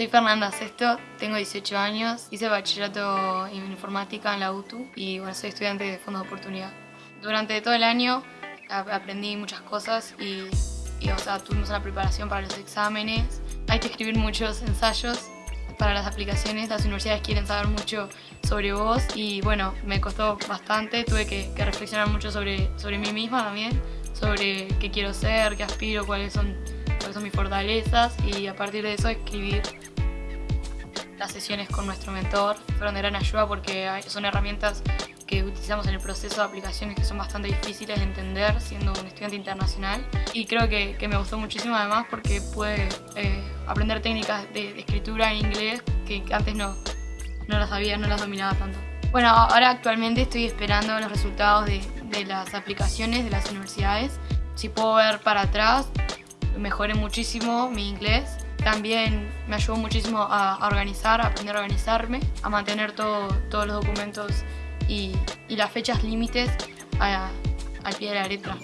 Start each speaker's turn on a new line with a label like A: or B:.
A: Soy Fernanda Sesto, tengo 18 años, hice bachillerato en informática en la UTU y bueno, soy estudiante de fondos de oportunidad. Durante todo el año aprendí muchas cosas y, o sea, tuvimos una preparación para los exámenes. Hay que escribir muchos ensayos para las aplicaciones, las universidades quieren saber mucho sobre vos y bueno, me costó bastante, tuve que, reflexionar mucho sobre, sobre mí misma también, sobre qué quiero ser, qué aspiro, cuáles son son mis fortalezas y a partir de eso escribir las sesiones con nuestro mentor fueron de gran ayuda porque son herramientas que utilizamos en el proceso de aplicaciones que son bastante difíciles de entender siendo un estudiante internacional y creo que, me gustó muchísimo además porque pude eh, aprender técnicas de, escritura en inglés que antes no, no las sabía, no las dominaba tanto. Bueno, ahora actualmente estoy esperando los resultados de, de las aplicaciones de las universidades. Si puedo ver para atrás, mejoré muchísimo mi inglés. También me ayudó muchísimo a, organizar, a aprender a organizarme, a mantener todos los documentos y, las fechas límites al pie de la letra.